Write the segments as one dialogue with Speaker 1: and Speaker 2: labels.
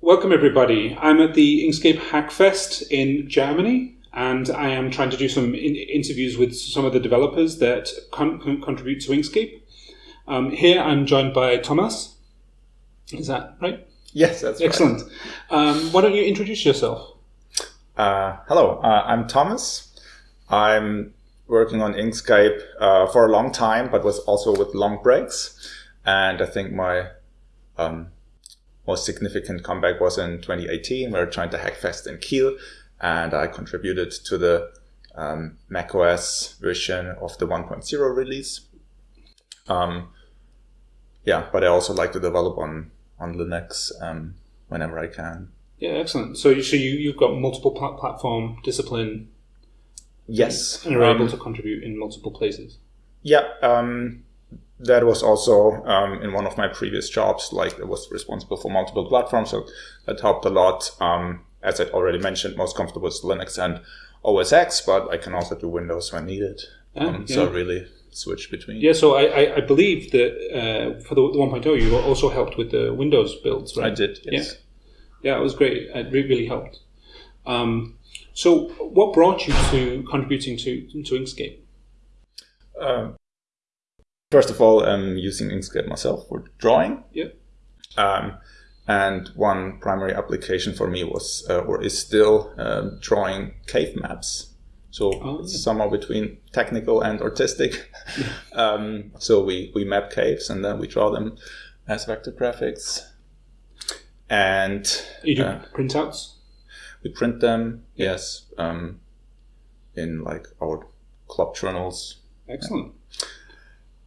Speaker 1: Welcome, everybody. I'm at the Inkscape Hackfest in Germany, and I am trying to do some in interviews with some of the developers that con con contribute to Inkscape. Um, here I'm joined by Thomas. Is that right?
Speaker 2: Yes, that's
Speaker 1: Excellent.
Speaker 2: right.
Speaker 1: Um, why don't you introduce yourself?
Speaker 2: Uh, hello, uh, I'm Thomas. I'm working on Inkscape uh, for a long time, but was also with long breaks. And I think my um, most significant comeback was in 2018. We were trying to Hackfest in Kiel, and I contributed to the um, macOS version of the 1.0 release. Um, yeah, but I also like to develop on on Linux um, whenever I can.
Speaker 1: Yeah, excellent. So, so you you've got multiple pla platform discipline.
Speaker 2: Yes,
Speaker 1: and are able
Speaker 2: um,
Speaker 1: to contribute in multiple places.
Speaker 2: Yeah, um, that was also um, in one of my previous jobs. Like, I was responsible for multiple platforms, so that helped a lot. Um, as I already mentioned, most comfortable with Linux and OS X, but I can also do Windows when needed.
Speaker 1: Ah,
Speaker 2: um,
Speaker 1: yeah.
Speaker 2: So really switch between.
Speaker 1: Yeah, so I, I, I believe that uh, for the, the 1.0, you also helped with the Windows builds, right?
Speaker 2: I did. Yes.
Speaker 1: Yeah, it was great. It re- really helped. Um, so, what brought you to contributing to to Inkscape?
Speaker 2: Um, first of all, I'm using Inkscape myself for drawing.
Speaker 1: Yeah.
Speaker 2: Um, and one primary application for me was, uh, or is still, um, drawing cave maps. So
Speaker 1: Oh,
Speaker 2: it's
Speaker 1: yeah.
Speaker 2: somewhere between technical and artistic. um, so we, we map caves and then we draw them as vector graphics. And
Speaker 1: You do
Speaker 2: uh,
Speaker 1: printouts.
Speaker 2: we print them, yes, um, in like our club journals
Speaker 1: Excellent.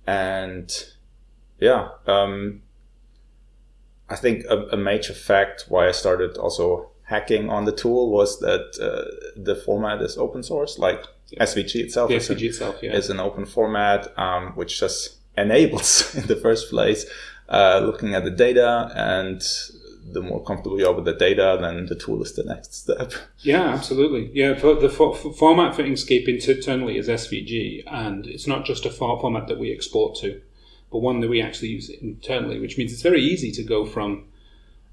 Speaker 2: And yeah um, i think a, a major fact why i started also hacking on the tool was that uh, the format is open source like svg itself
Speaker 1: The
Speaker 2: is, an,
Speaker 1: itself, yeah.
Speaker 2: is an open format um, which just enables in the first place uh, looking at the data and the more comfortable you are with the data then the tool is the next step
Speaker 1: Yeah, absolutely. Yeah, for the for, for format for Inkscape internally is SVG, and it's not just a file format that we export to, but one that we actually use internally, which means it's very easy to go from,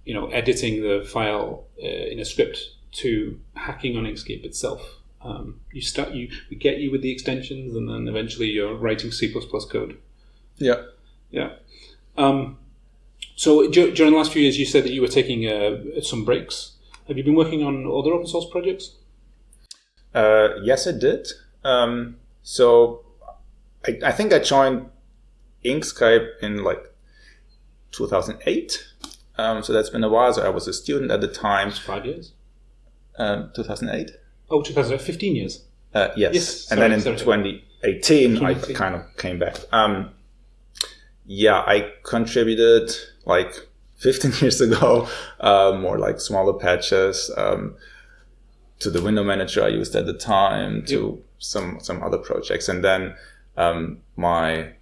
Speaker 1: you know, editing the file uh, in a script to hacking on Inkscape itself. Um, you start you we get you with the extensions, and then eventually you're writing C code.
Speaker 2: yeah
Speaker 1: Yeah. Um, so during the last few years, you said that you were taking uh, some breaks. Have you been working on other open source projects?
Speaker 2: Uh, yes, I did. Um, so I, I think I joined Inkscape in like 2008. Um, so that's been a while. So I was a student at the time.
Speaker 1: Five years.
Speaker 2: Um, 2008.
Speaker 1: Oh, 2015 years.
Speaker 2: Uh, yes.
Speaker 1: Yes,
Speaker 2: and then in
Speaker 1: sorry.
Speaker 2: 2018, I kind of came back. Um, yeah, I contributed like 15 years ago, uh, more like smaller patches um, to the window manager I used at the time, to some some other projects, and then um, my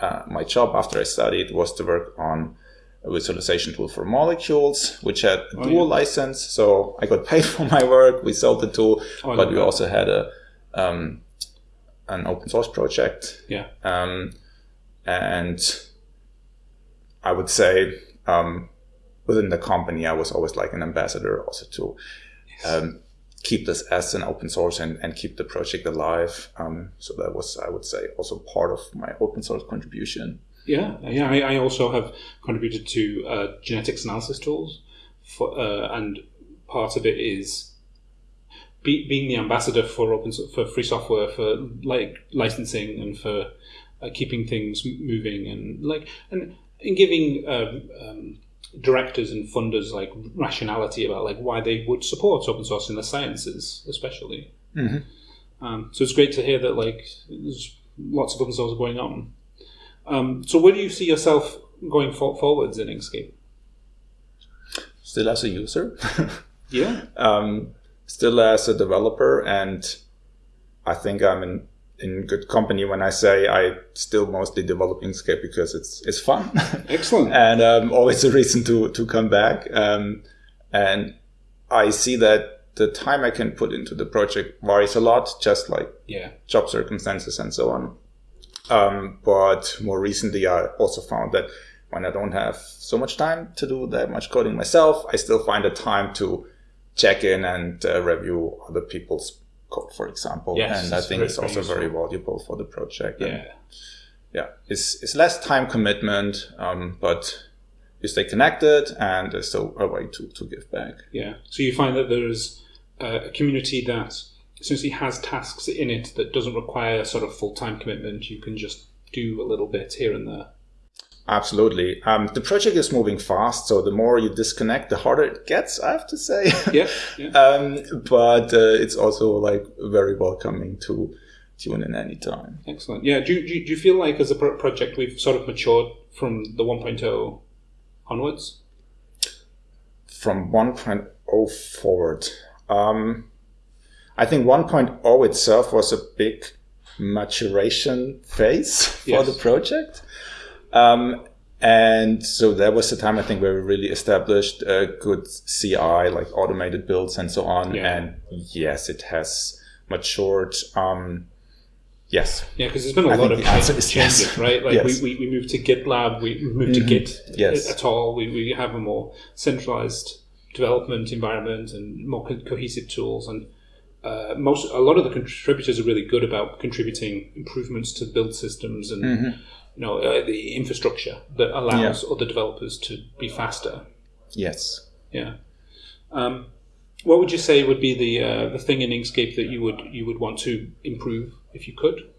Speaker 2: uh, my job after I studied was to work on a visualization tool for molecules, which had a
Speaker 1: Oh,
Speaker 2: dual
Speaker 1: yeah.
Speaker 2: license. So I got paid for my work. We sold the tool,
Speaker 1: Oh,
Speaker 2: but we also had a um, an open source project.
Speaker 1: Yeah.
Speaker 2: Um, and I would say um, within the company, I was always like an ambassador also to um, keep this as an open source and, and keep the project alive. Um, so that was, I would say, also part of my open source contribution.
Speaker 1: Yeah, yeah. I, I also have contributed to uh, genetics analysis tools, for, uh, and part of it is be, being the ambassador for open for free software, for like licensing and for uh, keeping things moving, and like and, and giving um, um, directors and funders like rationality about like why they would support open source in the sciences, especially.
Speaker 2: Mhm.
Speaker 1: Um, so it's great to hear that like there's lots of open source going on. Um, so where do you see yourself going for- forwards in Inkscape?
Speaker 2: Still as a user,
Speaker 1: Yeah.
Speaker 2: um, still as a developer, and I think I'm in, in good company when I say I still mostly develop Inkscape because it's it's fun.
Speaker 1: Excellent.
Speaker 2: and um, always a reason to to come back. Um, and I see that the time I can put into the project varies a lot, just like
Speaker 1: Yeah.
Speaker 2: job circumstances and so on. Um, but more recently, I also found that when I don't have so much time to do that much coding myself, I still find the time to check in and uh, review other people's code, for example.
Speaker 1: Yes,
Speaker 2: and I think it's also very valuable for the project. And,
Speaker 1: Yeah.
Speaker 2: yeah, it's, it's less time commitment, um, but you stay connected and there's still a way to, to give back.
Speaker 1: Yeah. So you find that there's uh, a community that essentially has tasks in it that doesn't require sort of full time commitment. You can just do a little bit here and there.
Speaker 2: Absolutely. Um, the project is moving fast, so the more you disconnect, the harder it gets, I have to say.
Speaker 1: Yeah. Yeah.
Speaker 2: um, but uh, it's also like very welcoming to tune in anytime.
Speaker 1: Excellent. Yeah. Do, you- do, do you feel like as a pro- project we've sort of matured from the 1.0 onwards?
Speaker 2: From 1.0 forward, um, I think 1.0 itself was a big maturation phase for
Speaker 1: Yes.
Speaker 2: the project. Um, and so that was the time I think where we really established a good CI, like automated builds and so on.
Speaker 1: Yeah.
Speaker 2: And yes, it has matured. Um, yes.
Speaker 1: Yeah, because there's been a
Speaker 2: I
Speaker 1: lot of changes,
Speaker 2: yes.
Speaker 1: right? Like
Speaker 2: Yes.
Speaker 1: we, we, we moved to GitLab, we moved to Git
Speaker 2: Yes.
Speaker 1: at all. We, we have a more centralized development environment and more co- cohesive tools. And uh, most a lot of the contributors are really good about contributing improvements to build systems and
Speaker 2: Mm-hmm.
Speaker 1: you know uh, the infrastructure that allows other developers to be faster.
Speaker 2: Yes.
Speaker 1: Yeah. Um, what would you say would be the uh, the thing in Inkscape that you would you would want to improve if you could?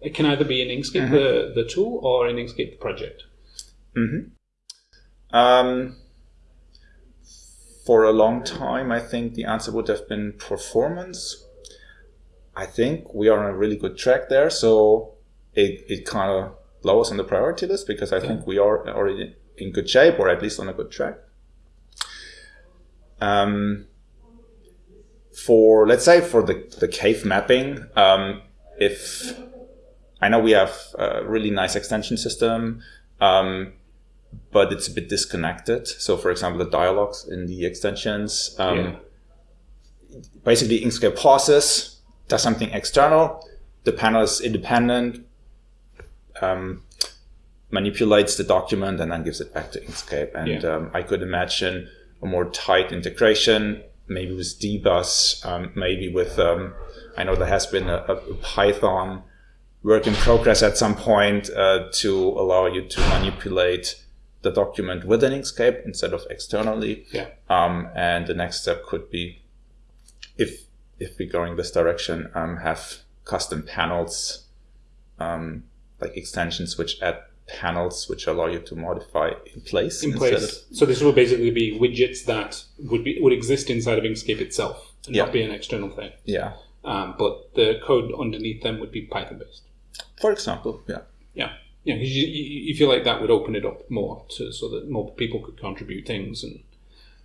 Speaker 1: It can either be in Inkscape the, the tool or in Inkscape the project. Hmm.
Speaker 2: Um, for a long time, I think the answer would have been performance. I think we are on a really good track there, so it, it kind of lowers on the priority list because I think we are already in good shape or at least on a good track. Um, for let's say for the, the cave mapping, um, if I know we have a really nice extension system, um, but it's a bit disconnected. So, for example, the dialogues in the extensions, um,
Speaker 1: Yeah.
Speaker 2: basically Inkscape pauses, does something external, the panel is independent, um, manipulates the document, and then gives it back to Inkscape. And
Speaker 1: Yeah.
Speaker 2: um, I could imagine a more tight integration, maybe with dbus, um, maybe with, um, I know there has been a, a Python work in progress at some point uh, to allow you to manipulate the document within Inkscape instead of externally.
Speaker 1: Yeah.
Speaker 2: Um, and the next step could be, if if we're going this direction, um, have custom panels, um, like extensions which add panels which allow you to modify in place.
Speaker 1: In place. So this will basically be widgets that would be would exist inside of Inkscape itself and
Speaker 2: Yeah.
Speaker 1: not be an external thing.
Speaker 2: Yeah.
Speaker 1: Um, but the code underneath them would be Python based.
Speaker 2: For example, yeah.
Speaker 1: Yeah. Yeah, 'cause you, you, you feel like that would open it up more to so that more people could contribute things and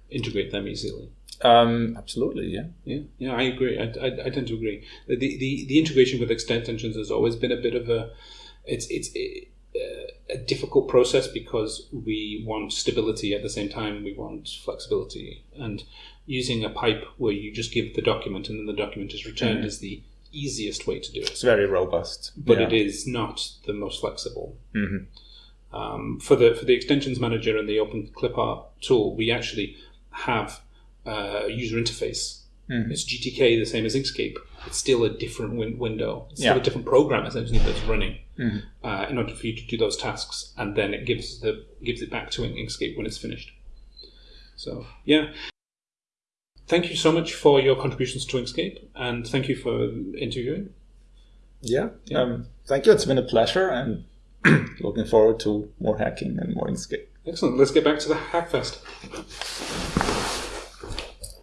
Speaker 1: integrate them easily.
Speaker 2: Um, absolutely, yeah.
Speaker 1: Yeah, yeah, I agree. I, I, I tend to agree. The, the the integration with extensions has always been a bit of a it's it's a, a difficult process because we want stability at the same time we want flexibility and using a pipe where you just give the document and then the document is returned is the easiest way to do it
Speaker 2: It's very robust.
Speaker 1: but
Speaker 2: yeah.
Speaker 1: it is not the most flexible.
Speaker 2: Mhm.
Speaker 1: Um, for the for the extensions manager and the Open Clipart tool, we actually have a user interface.
Speaker 2: Mhm.
Speaker 1: It's GTK, the same as Inkscape. It's still a different win- window. It's still
Speaker 2: Yeah.
Speaker 1: a different program essentially that's running
Speaker 2: Mhm.
Speaker 1: uh, in order for you to do those tasks, and then it gives the gives it back to Inkscape when it's finished. So yeah. Thank you so much for your contributions to Inkscape, and thank you for interviewing.
Speaker 2: Yeah.
Speaker 1: Yeah.
Speaker 2: Um, thank you. It's been a pleasure and looking forward to more hacking and more Inkscape.
Speaker 1: Excellent. Let's get back to the Hackfest.